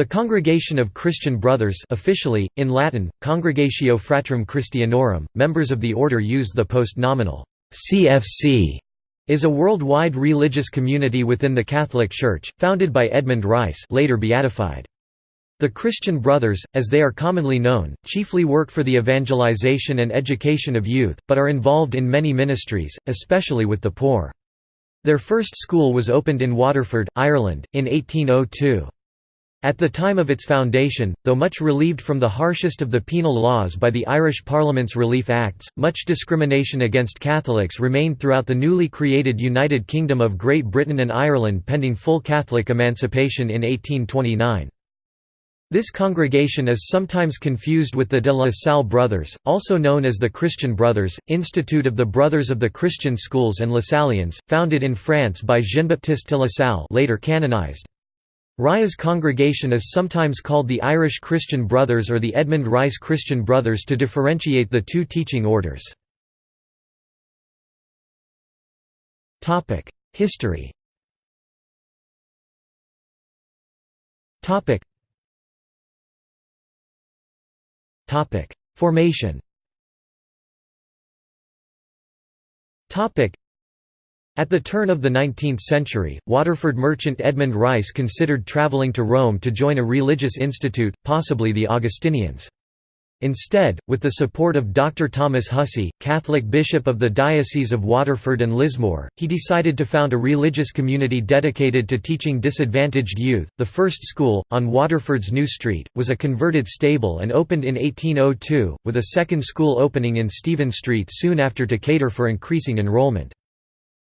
The Congregation of Christian Brothers officially, in Latin, Congregatio Fratrum Christianorum, members of the order use the post-nominal CFC is a worldwide religious community within the Catholic Church, founded by Edmund Rice later beatified. The Christian Brothers, as they are commonly known, chiefly work for the evangelization and education of youth, but are involved in many ministries, especially with the poor. Their first school was opened in Waterford, Ireland, in 1802. At the time of its foundation, though much relieved from the harshest of the penal laws by the Irish Parliament's Relief Acts, much discrimination against Catholics remained throughout the newly created United Kingdom of Great Britain and Ireland pending full Catholic emancipation in 1829. This congregation is sometimes confused with the de la Salle Brothers, also known as the Christian Brothers, Institute of the Brothers of the Christian Schools and Lasallians, founded in France by Jean-Baptiste de la Salle later canonized. Rice's congregation is sometimes called the Irish Christian Brothers or the Edmund Rice Christian Brothers to differentiate the two teaching orders. History Formation at the turn of the 19th century, Waterford merchant Edmund Rice considered travelling to Rome to join a religious institute, possibly the Augustinians. Instead, with the support of Dr. Thomas Hussey, Catholic bishop of the Diocese of Waterford and Lismore, he decided to found a religious community dedicated to teaching disadvantaged youth. The first school, on Waterford's New Street, was a converted stable and opened in 1802, with a second school opening in Stephen Street soon after to cater for increasing enrollment.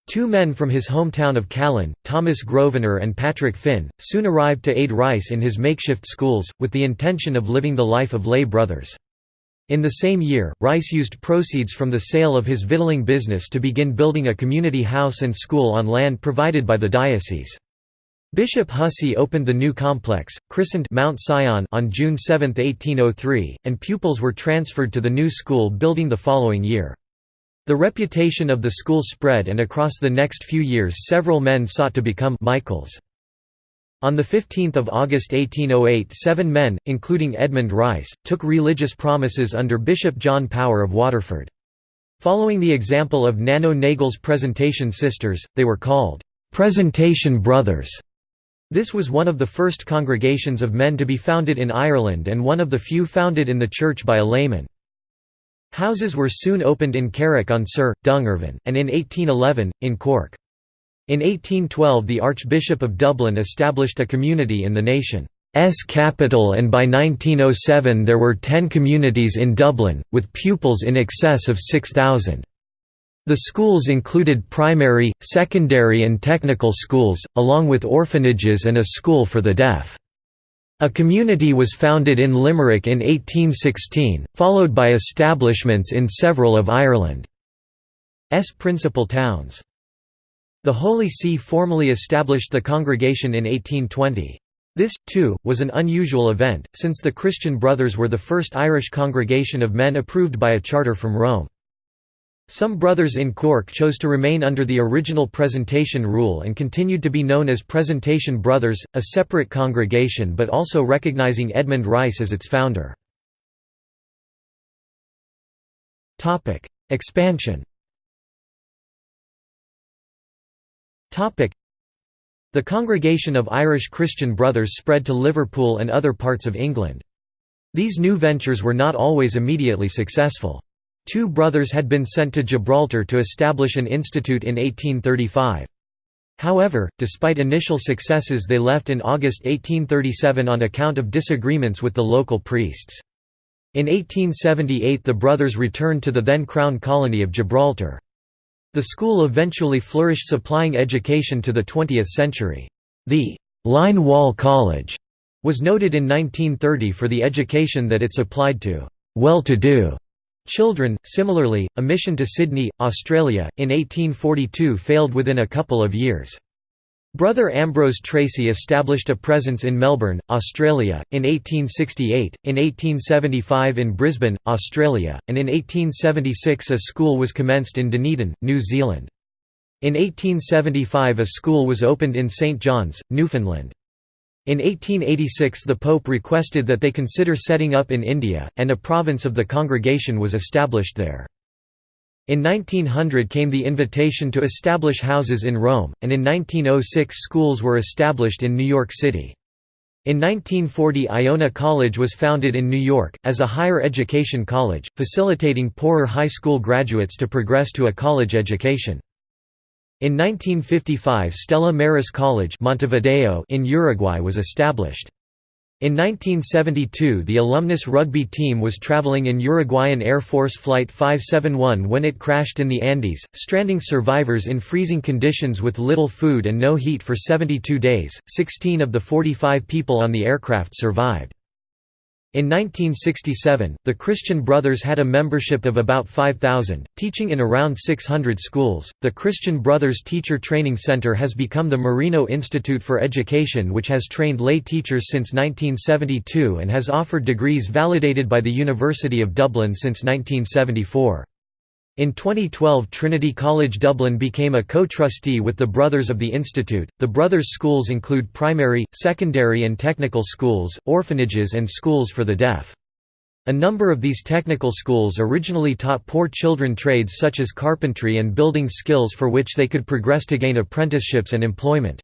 Two men from his hometown of Callan, Thomas Grosvenor and Patrick Finn, soon arrived to aid Rice in his makeshift schools, with the intention of living the life of lay brothers. In the same year, Rice used proceeds from the sale of his victualling business to begin building a community house and school on land provided by the diocese. Bishop Hussey opened the new complex, christened Mount Sion on June 7, 1803, and pupils were transferred to the new school building the following year. The reputation of the school spread and across the next few years several men sought to become Michaels. On 15 August 1808 seven men, including Edmund Rice, took religious promises under Bishop John Power of Waterford. Following the example of Nano Nagle's Presentation Sisters, they were called, "'Presentation Brothers'". This was one of the first congregations of men to be founded in Ireland and one of the few founded in the church by a layman. Houses were soon opened in Carrick-on-Suir, Dungarvan, and in 1811, in Cork. In 1812 the Archbishop of Dublin established a community in the nation's capital and by 1907 there were ten communities in Dublin, with pupils in excess of 6,000. The schools included primary, secondary and technical schools, along with orphanages and a school for the deaf. A community was founded in Limerick in 1816, followed by establishments in several of Ireland's principal towns. The Holy See formally established the congregation in 1820. This, too, was an unusual event, since the Christian Brothers were the first Irish congregation of men approved by a charter from Rome. Some brothers in Cork chose to remain under the original presentation rule and continued to be known as Presentation Brothers, a separate congregation but also recognizing Edmund Rice as its founder. Expansion The Congregation of Irish Christian Brothers spread to Liverpool and other parts of England. These new ventures were not always immediately successful. Two brothers had been sent to Gibraltar to establish an institute in 1835. However, despite initial successes they left in August 1837 on account of disagreements with the local priests. In 1878 the brothers returned to the then Crown Colony of Gibraltar. The school eventually flourished supplying education to the 20th century. The «Line Wall College» was noted in 1930 for the education that it supplied to «well-to-do» Children, similarly, a mission to Sydney, Australia, in 1842 failed within a couple of years. Brother Ambrose Tracy established a presence in Melbourne, Australia, in 1868, in 1875 in Brisbane, Australia, and in 1876 a school was commenced in Dunedin, New Zealand. In 1875 a school was opened in St John's, Newfoundland. In 1886 the Pope requested that they consider setting up in India, and a province of the congregation was established there. In 1900 came the invitation to establish houses in Rome, and in 1906 schools were established in New York City. In 1940 Iona College was founded in New York, as a higher education college, facilitating poorer high school graduates to progress to a college education. In 1955 Stella Maris College Montevideo in Uruguay was established. In 1972 the alumnus rugby team was traveling in Uruguayan Air Force Flight 571 when it crashed in the Andes, stranding survivors in freezing conditions with little food and no heat for 72 days. 16 of the 45 people on the aircraft survived. In 1967, the Christian Brothers had a membership of about 5,000, teaching in around 600 schools. The Christian Brothers Teacher Training Center has become the Marino Institute for Education, which has trained lay teachers since 1972 and has offered degrees validated by the University of Dublin since 1974. In 2012 Trinity College Dublin became a co-trustee with the Brothers of the Institute. The Brothers schools include primary, secondary and technical schools, orphanages and schools for the deaf. A number of these technical schools originally taught poor children trades such as carpentry and building skills for which they could progress to gain apprenticeships and employment.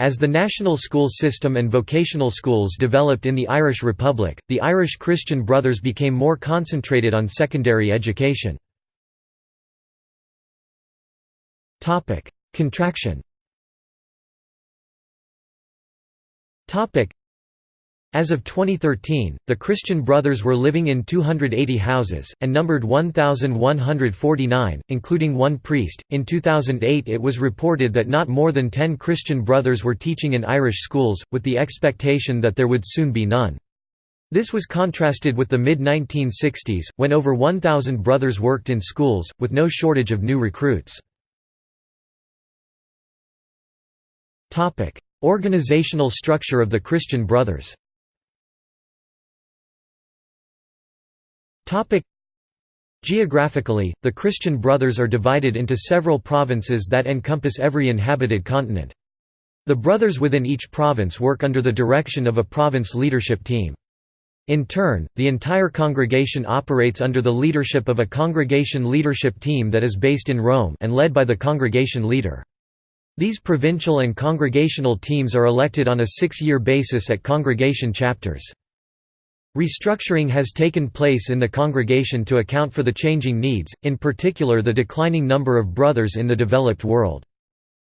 As the national school system and vocational schools developed in the Irish Republic, the Irish Christian Brothers became more concentrated on secondary education. Topic: Contraction. Topic: As of 2013, the Christian Brothers were living in 280 houses and numbered 1149, including one priest. In 2008, it was reported that not more than 10 Christian Brothers were teaching in Irish schools, with the expectation that there would soon be none. This was contrasted with the mid-1960s, when over 1,000 brothers worked in schools, with no shortage of new recruits. Organizational structure of the Christian Brothers Geographically, the Christian Brothers are divided into several provinces that encompass every inhabited continent. The brothers within each province work under the direction of a province leadership team. In turn, the entire congregation operates under the leadership of a congregation leadership team that is based in Rome and led by the congregation leader. These provincial and congregational teams are elected on a six-year basis at congregation chapters. Restructuring has taken place in the congregation to account for the changing needs, in particular the declining number of brothers in the developed world.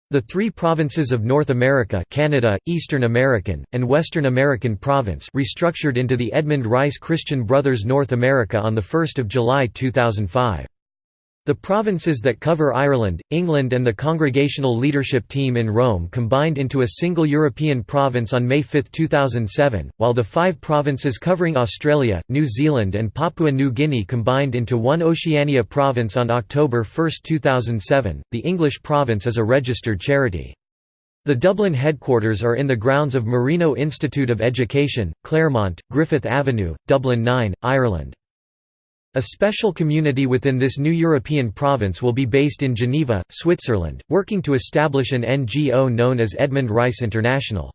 The three provinces of North America Canada, Eastern American, and Western American Province restructured into the Edmund Rice Christian Brothers North America on 1 July 2005. The provinces that cover Ireland, England and the Congregational Leadership Team in Rome combined into a single European province on May 5, 2007, while the five provinces covering Australia, New Zealand and Papua New Guinea combined into one Oceania province on October 1, 2007. The English province is a registered charity. The Dublin headquarters are in the grounds of Marino Institute of Education, Claremont, Griffith Avenue, Dublin 9, Ireland. A special community within this new European province will be based in Geneva, Switzerland, working to establish an NGO known as Edmund Rice International.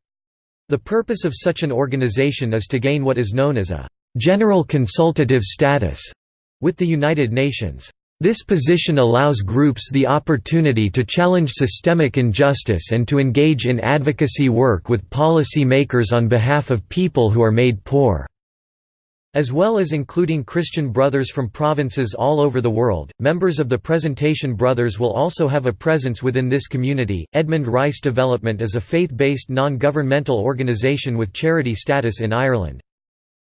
The purpose of such an organization is to gain what is known as a «general consultative status» with the United Nations. This position allows groups the opportunity to challenge systemic injustice and to engage in advocacy work with policy makers on behalf of people who are made poor. As well as including Christian brothers from provinces all over the world, members of the Presentation Brothers will also have a presence within this community. Edmund Rice Development is a faith based non governmental organisation with charity status in Ireland.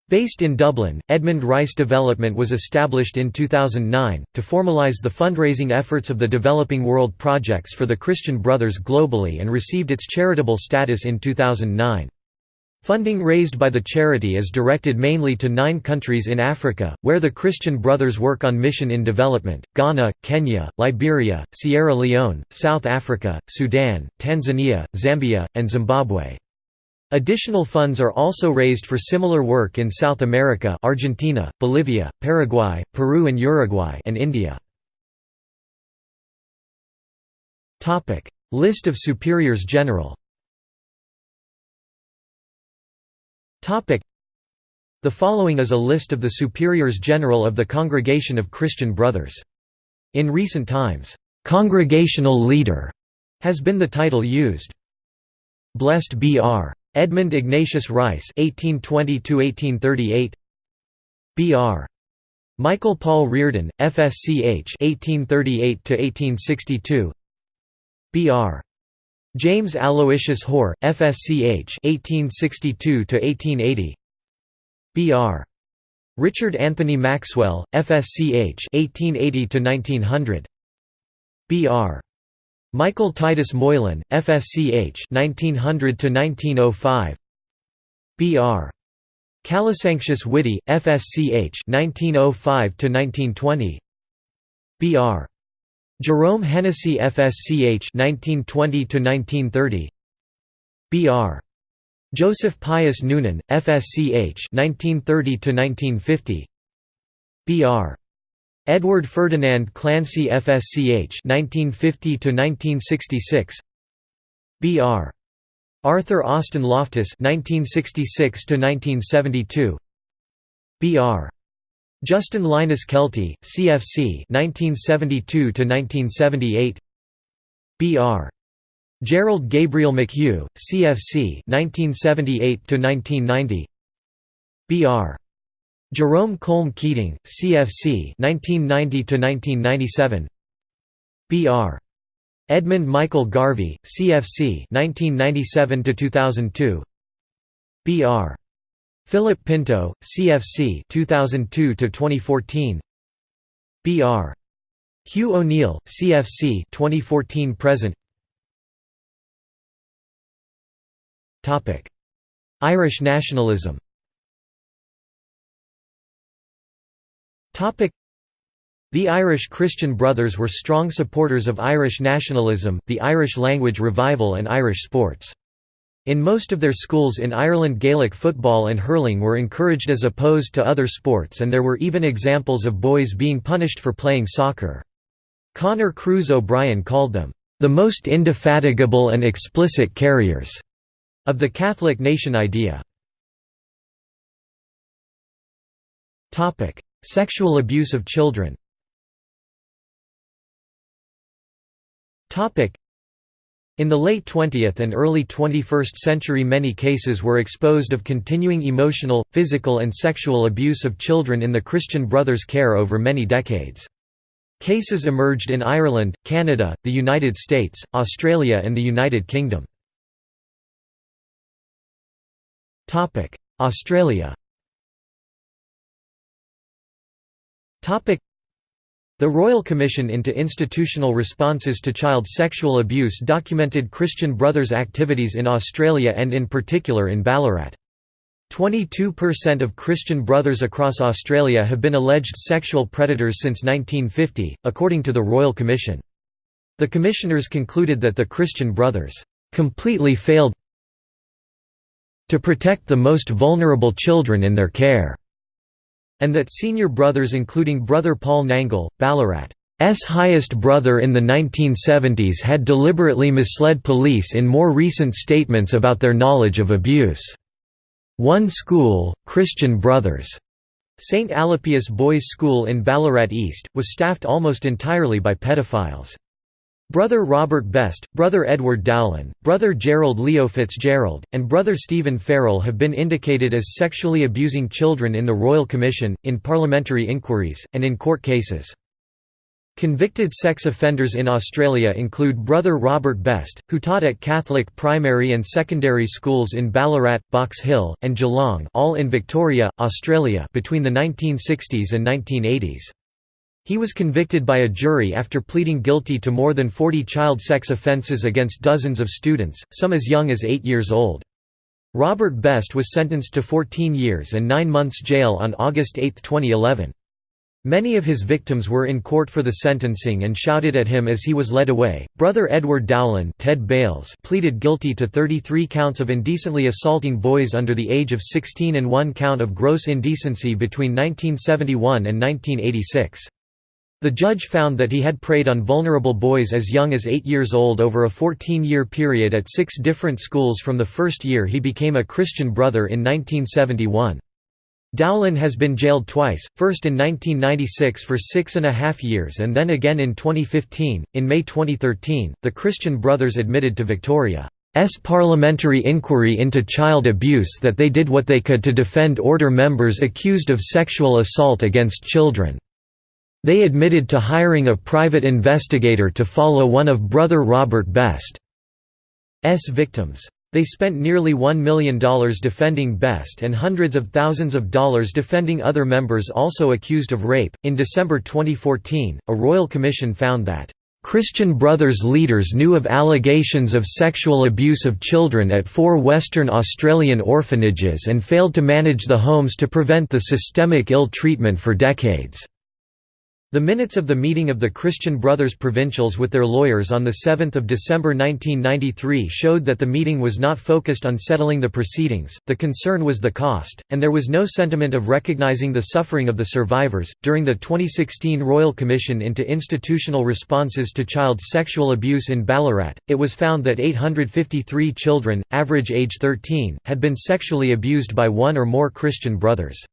Based in Dublin, Edmund Rice Development was established in 2009, to formalise the fundraising efforts of the Developing World projects for the Christian Brothers globally and received its charitable status in 2009. Funding raised by the charity is directed mainly to nine countries in Africa, where the Christian Brothers work on mission in development, Ghana, Kenya, Liberia, Sierra Leone, South Africa, Sudan, Tanzania, Zambia, and Zimbabwe. Additional funds are also raised for similar work in South America Argentina, Bolivia, Paraguay, Peru and Uruguay and India. List of superiors general The following is a list of the superiors general of the Congregation of Christian Brothers. In recent times, "'Congregational Leader' has been the title used. Blessed B.R. Edmund Ignatius Rice (1820–1838), B.R. Michael Paul Reardon, FSCH (1838–1862), B.R. James Aloysius Hoare, FSCH (1862–1880), B.R. Richard Anthony Maxwell, FSCH (1880–1900), B.R. Michael Titus Moylan, FSCH 1900–1905 B.R. Calasanctius Whitty, FSCH 1905–1920 B.R. Jerome Hennessy FSCH 1920–1930 B.R. Joseph Pius Noonan, FSCH 1930–1950 B.R. Edward Ferdinand Clancy FSCH 1950 1966 BR Arthur Austin Loftus 1966 1972 BR Justin Linus Kelty CFC 1972 1978 BR Gerald Gabriel McHugh CFC 1978 1990 BR Jerome Colm Keating, CFC 1990–1997 B.R. Edmund Michael Garvey, CFC 1997–2002 B.R. Philip Pinto, CFC 2002 to 2014. B.R. Hugh O'Neill, CFC 2014–present Topic: Irish nationalism Topic: The Irish Christian Brothers were strong supporters of Irish nationalism, the Irish language revival and Irish sports. In most of their schools in Ireland Gaelic football and hurling were encouraged as opposed to other sports and there were even examples of boys being punished for playing soccer. Conor Cruise O'Brien called them, "...the most indefatigable and explicit carriers," of the Catholic nation idea. Sexual abuse of children in the late 20th and early 21st century many cases were exposed of continuing emotional, physical and sexual abuse of children in the Christian Brothers' care over many decades. Cases emerged in Ireland, Canada, the United States, Australia and the United Kingdom. Australia the Royal Commission into Institutional Responses to Child Sexual Abuse documented Christian Brothers' activities in Australia and in particular in Ballarat. 22% of Christian Brothers across Australia have been alleged sexual predators since 1950, according to the Royal Commission. The commissioners concluded that the Christian Brothers completely failed to protect the most vulnerable children in their care and that senior brothers including brother Paul Nangle, Ballarat's highest brother in the 1970s had deliberately misled police in more recent statements about their knowledge of abuse. One school, Christian Brothers' St. Alipius Boys' School in Ballarat East, was staffed almost entirely by pedophiles. Brother Robert Best, Brother Edward Dowling, Brother Gerald Leo Fitzgerald, and Brother Stephen Farrell have been indicated as sexually abusing children in the Royal Commission, in parliamentary inquiries, and in court cases. Convicted sex offenders in Australia include Brother Robert Best, who taught at Catholic primary and secondary schools in Ballarat, Box Hill, and Geelong all in Victoria, Australia between the 1960s and 1980s. He was convicted by a jury after pleading guilty to more than 40 child sex offences against dozens of students, some as young as 8 years old. Robert Best was sentenced to 14 years and 9 months jail on August 8, 2011. Many of his victims were in court for the sentencing and shouted at him as he was led away. Brother Edward Dowling Ted Bales pleaded guilty to 33 counts of indecently assaulting boys under the age of 16 and one count of gross indecency between 1971 and 1986. The judge found that he had preyed on vulnerable boys as young as eight years old over a 14-year period at six different schools from the first year he became a Christian brother in 1971. Dowling has been jailed twice, first in 1996 for six and a half years and then again in 2015. In May 2013, the Christian Brothers admitted to Victoria's parliamentary inquiry into child abuse that they did what they could to defend order members accused of sexual assault against children. They admitted to hiring a private investigator to follow one of Brother Robert Best's victims. They spent nearly $1 million defending Best and hundreds of thousands of dollars defending other members also accused of rape. In December 2014, a royal commission found that Christian Brothers leaders knew of allegations of sexual abuse of children at four Western Australian orphanages and failed to manage the homes to prevent the systemic ill treatment for decades. The minutes of the meeting of the Christian Brothers Provincials with their lawyers on 7 December 1993 showed that the meeting was not focused on settling the proceedings, the concern was the cost, and there was no sentiment of recognizing the suffering of the survivors. During the 2016 Royal Commission into Institutional Responses to Child Sexual Abuse in Ballarat, it was found that 853 children, average age 13, had been sexually abused by one or more Christian brothers.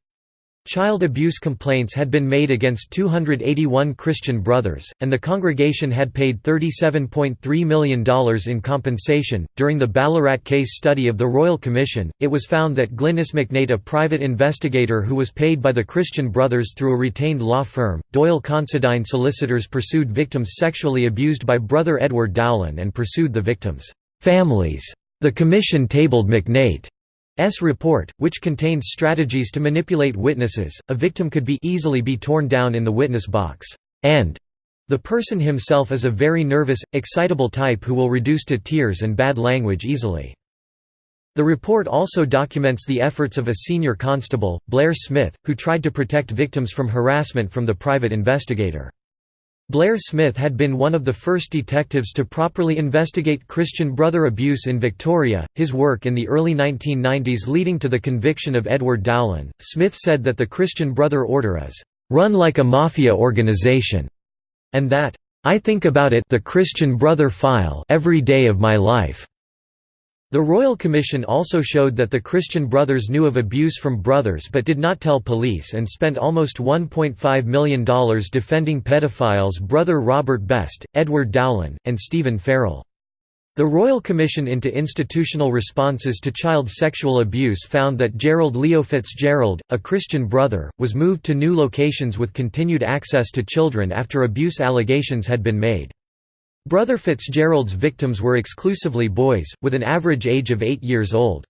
Child abuse complaints had been made against 281 Christian brothers, and the congregation had paid $37.3 million in compensation. During the Ballarat case study of the Royal Commission, it was found that Glynis McNeight, a private investigator who was paid by the Christian brothers through a retained law firm, Doyle Considine solicitors pursued victims sexually abused by brother Edward Dowling and pursued the victims' families. The commission tabled McNeight S report, which contains strategies to manipulate witnesses, a victim could be easily be torn down in the witness box, and the person himself is a very nervous, excitable type who will reduce to tears and bad language easily. The report also documents the efforts of a senior constable, Blair Smith, who tried to protect victims from harassment from the private investigator. Blair Smith had been one of the first detectives to properly investigate Christian brother abuse in Victoria. His work in the early 1990s leading to the conviction of Edward Dowling. Smith said that the Christian Brother Order is run like a mafia organization, and that I think about it the Christian Brother file every day of my life. The Royal Commission also showed that the Christian Brothers knew of abuse from brothers but did not tell police and spent almost $1.5 million defending pedophiles brother Robert Best, Edward Dowling, and Stephen Farrell. The Royal Commission into Institutional Responses to Child Sexual Abuse found that Gerald Leo Fitzgerald, a Christian brother, was moved to new locations with continued access to children after abuse allegations had been made. Brother Fitzgerald's victims were exclusively boys, with an average age of eight years old.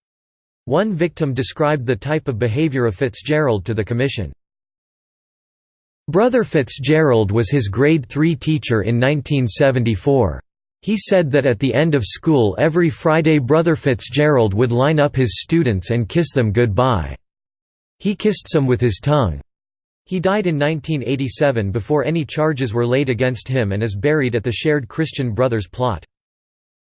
One victim described the type of behavior of Fitzgerald to the commission. Brother Fitzgerald was his grade 3 teacher in 1974. He said that at the end of school every Friday Brother Fitzgerald would line up his students and kiss them goodbye. He kissed some with his tongue. He died in 1987 before any charges were laid against him and is buried at the shared Christian Brothers plot.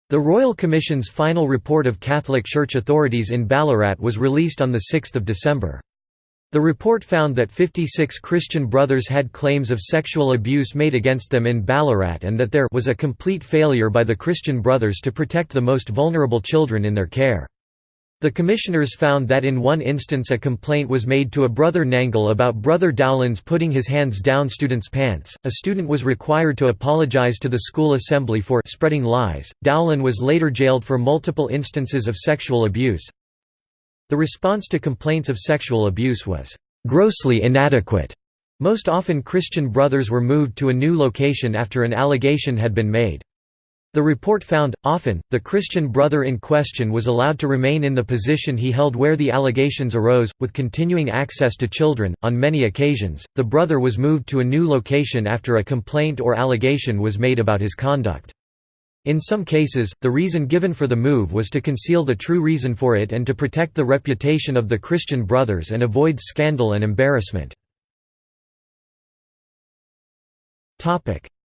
The Royal Commission's final report of Catholic Church authorities in Ballarat was released on 6 December. The report found that 56 Christian brothers had claims of sexual abuse made against them in Ballarat and that there was a complete failure by the Christian brothers to protect the most vulnerable children in their care. The commissioners found that in one instance a complaint was made to a brother Nangle about brother Dowling's putting his hands down students' pants. A student was required to apologize to the school assembly for spreading lies. Dowling was later jailed for multiple instances of sexual abuse. The response to complaints of sexual abuse was grossly inadequate. Most often Christian brothers were moved to a new location after an allegation had been made. The report found, often, the Christian brother in question was allowed to remain in the position he held where the allegations arose, with continuing access to children. On many occasions, the brother was moved to a new location after a complaint or allegation was made about his conduct. In some cases, the reason given for the move was to conceal the true reason for it and to protect the reputation of the Christian brothers and avoid scandal and embarrassment.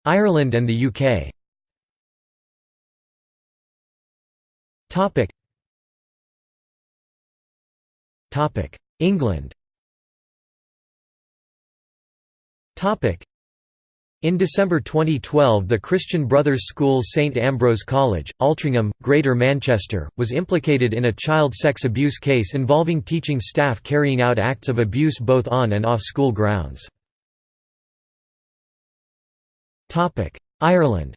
Ireland and the UK Topic. Topic. England. Topic. In December 2012 the Christian Brothers School St Ambrose College, Altrincham, Greater Manchester, was implicated in a child sex abuse case involving teaching staff carrying out acts of abuse both on and off school grounds. Ireland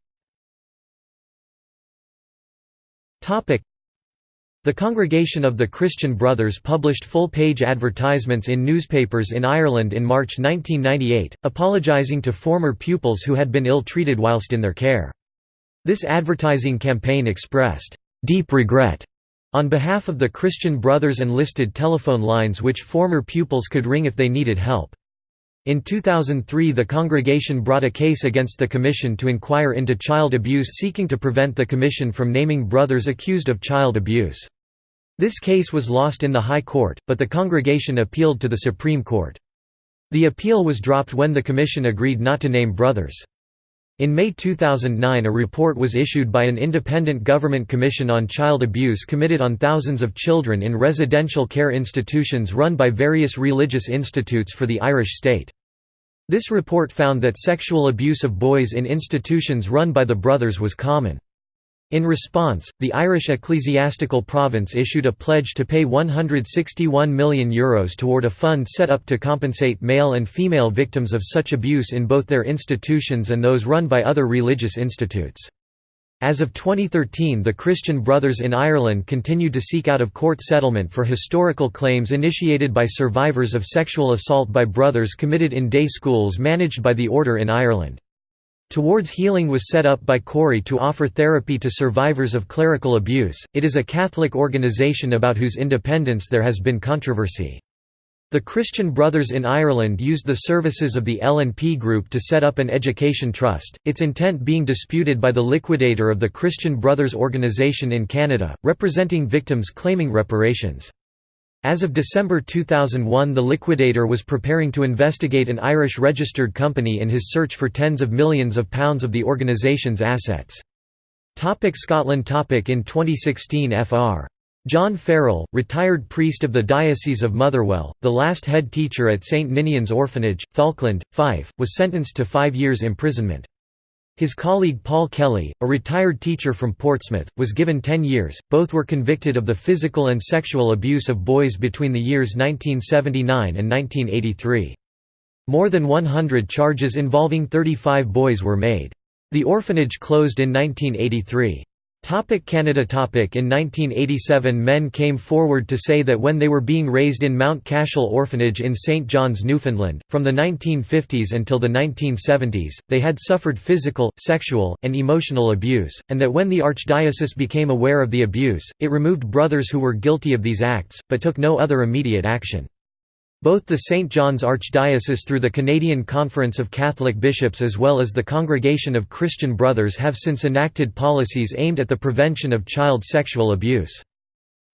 the Congregation of the Christian Brothers published full-page advertisements in newspapers in Ireland in March 1998, apologising to former pupils who had been ill-treated whilst in their care. This advertising campaign expressed, "...deep regret," on behalf of the Christian Brothers and listed telephone lines which former pupils could ring if they needed help. In 2003 the congregation brought a case against the Commission to inquire into child abuse seeking to prevent the Commission from naming brothers accused of child abuse. This case was lost in the High Court, but the congregation appealed to the Supreme Court. The appeal was dropped when the Commission agreed not to name brothers. In May 2009 a report was issued by an independent government commission on child abuse committed on thousands of children in residential care institutions run by various religious institutes for the Irish state. This report found that sexual abuse of boys in institutions run by the brothers was common. In response, the Irish Ecclesiastical Province issued a pledge to pay €161 million Euros toward a fund set up to compensate male and female victims of such abuse in both their institutions and those run by other religious institutes. As of 2013 the Christian Brothers in Ireland continued to seek out-of-court settlement for historical claims initiated by survivors of sexual assault by brothers committed in day schools managed by the Order in Ireland. Towards Healing was set up by CORI to offer therapy to survivors of clerical abuse, it is a Catholic organization about whose independence there has been controversy. The Christian Brothers in Ireland used the services of the L&P Group to set up an education trust, its intent being disputed by the liquidator of the Christian Brothers organisation in Canada, representing victims claiming reparations. As of December 2001 the liquidator was preparing to investigate an Irish registered company in his search for tens of millions of pounds of the organisation's assets. Topic Scotland topic In 2016 Fr. John Farrell, retired priest of the Diocese of Motherwell, the last head teacher at St Ninian's Orphanage, Falkland, Fife, was sentenced to five years imprisonment. His colleague Paul Kelly, a retired teacher from Portsmouth, was given 10 years. Both were convicted of the physical and sexual abuse of boys between the years 1979 and 1983. More than 100 charges involving 35 boys were made. The orphanage closed in 1983. Topic Canada topic In 1987 men came forward to say that when they were being raised in Mount Cashel Orphanage in St John's, Newfoundland, from the 1950s until the 1970s, they had suffered physical, sexual, and emotional abuse, and that when the Archdiocese became aware of the abuse, it removed brothers who were guilty of these acts, but took no other immediate action. Both the St. John's Archdiocese through the Canadian Conference of Catholic Bishops as well as the Congregation of Christian Brothers have since enacted policies aimed at the prevention of child sexual abuse.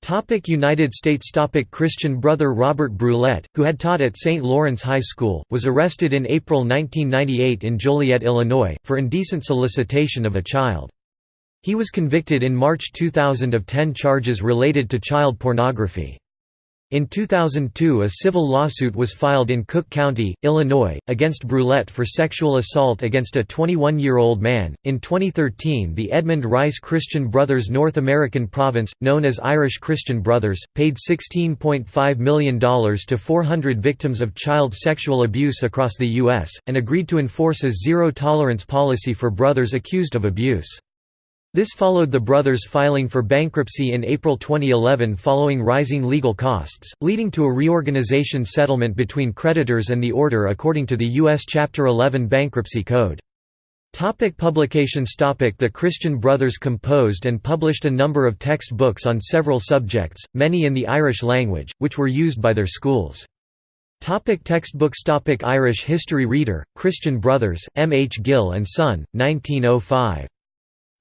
Topic United States Topic Christian brother Robert Brouillette, who had taught at St. Lawrence High School, was arrested in April 1998 in Joliet, Illinois, for indecent solicitation of a child. He was convicted in March 2000 of 10 charges related to child pornography. In 2002 a civil lawsuit was filed in Cook County, Illinois, against Brouillette for sexual assault against a 21-year-old man. In 2013 the Edmund Rice Christian Brothers North American Province, known as Irish Christian Brothers, paid $16.5 million to 400 victims of child sexual abuse across the U.S., and agreed to enforce a zero-tolerance policy for brothers accused of abuse. This followed the brothers filing for bankruptcy in April 2011 following rising legal costs, leading to a reorganization settlement between creditors and the order according to the U.S. Chapter 11 Bankruptcy Code. Topic publications topic The Christian Brothers composed and published a number of textbooks on several subjects, many in the Irish language, which were used by their schools. Topic textbooks topic Irish History Reader, Christian Brothers, M. H. Gill and Son, 1905.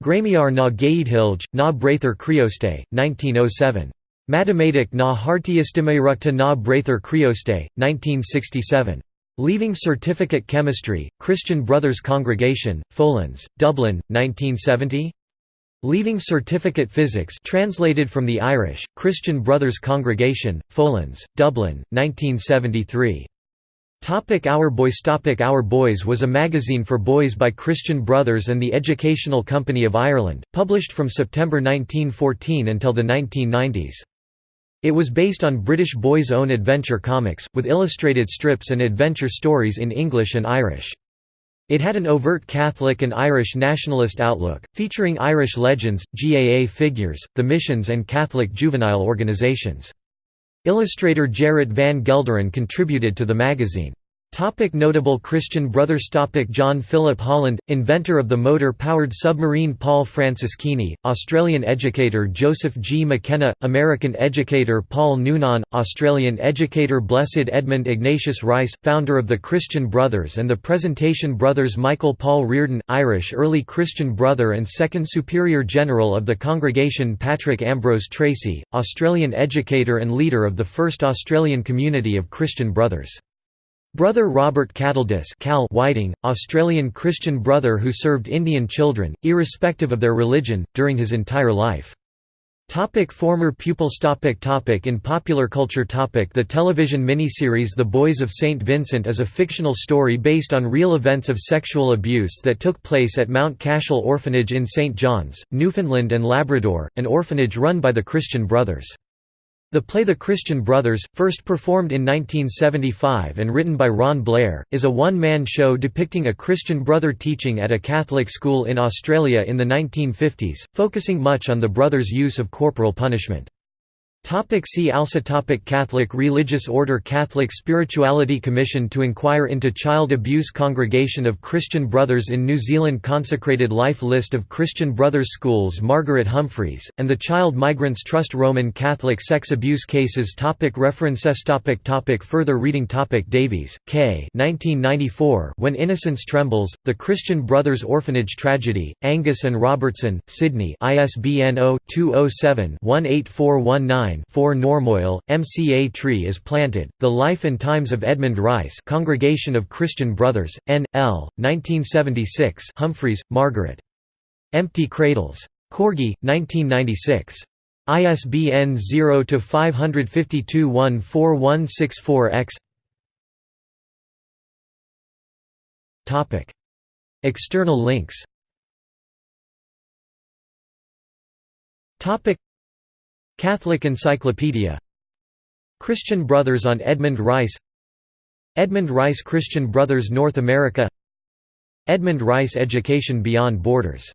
Gramiar na Gaidhilge, na Bráithre Críostaí, 1907. Mathematic na Hartiestimairukta na Bráithre Críostaí, 1967. Leaving Certificate Chemistry, Christian Brothers Congregation, Fallons, Dublin, 1970. Leaving Certificate Physics translated from the Irish, Christian Brothers Congregation, Fallons, Dublin, 1973. Topic Our Boys Topic Our Boys was a magazine for boys by Christian Brothers and the Educational Company of Ireland, published from September 1914 until the 1990s. It was based on British Boys' Own Adventure comics, with illustrated strips and adventure stories in English and Irish. It had an overt Catholic and Irish nationalist outlook, featuring Irish legends, GAA figures, the missions and Catholic juvenile organizations. Illustrator Gerrit van Gelderen contributed to the magazine. Topic notable Christian brothers Topic John Philip Holland, inventor of the motor-powered submarine Paul Franceschini, Australian educator Joseph G. McKenna, American educator Paul Noonan, Australian educator Blessed Edmund Ignatius Rice, founder of the Christian Brothers and the Presentation Brothers Michael Paul Reardon, Irish early Christian brother and second Superior General of the Congregation Patrick Ambrose Tracy, Australian educator and leader of the first Australian community of Christian Brothers. Brother Robert Cattledis Cal Whiting, Australian Christian brother who served Indian children, irrespective of their religion, during his entire life. Topic former pupils topic topic In popular culture topic The television miniseries The Boys of St. Vincent is a fictional story based on real events of sexual abuse that took place at Mount Cashel Orphanage in St. John's, Newfoundland and Labrador, an orphanage run by the Christian Brothers. The play The Christian Brothers, first performed in 1975 and written by Ron Blair, is a one-man show depicting a Christian brother teaching at a Catholic school in Australia in the 1950s, focusing much on the brothers' use of corporal punishment. Topic see also topic Catholic Religious Order Catholic Spirituality Commission to inquire into child abuse Congregation of Christian Brothers in New Zealand Consecrated Life List of Christian Brothers Schools Margaret Humphreys, and the Child Migrants Trust Roman Catholic Sex Abuse Cases topic References topic topic Further reading topic Davies, K. 1994 When Innocence Trembles, The Christian Brothers Orphanage Tragedy, Angus and Robertson, Sydney ISBN 0-207-18419 4 Normoyle, MCA Tree is Planted, The Life and Times of Edmund Rice Congregation of Christian Brothers, N. L., 1976 Humphreys, Margaret. Empty Cradles. Corgi, 1996. ISBN 0-552-14164-X Topic. External links Catholic Encyclopedia. Christian Brothers on Edmund Rice. Edmund Rice Christian Brothers North America. Edmund Rice Education Beyond Borders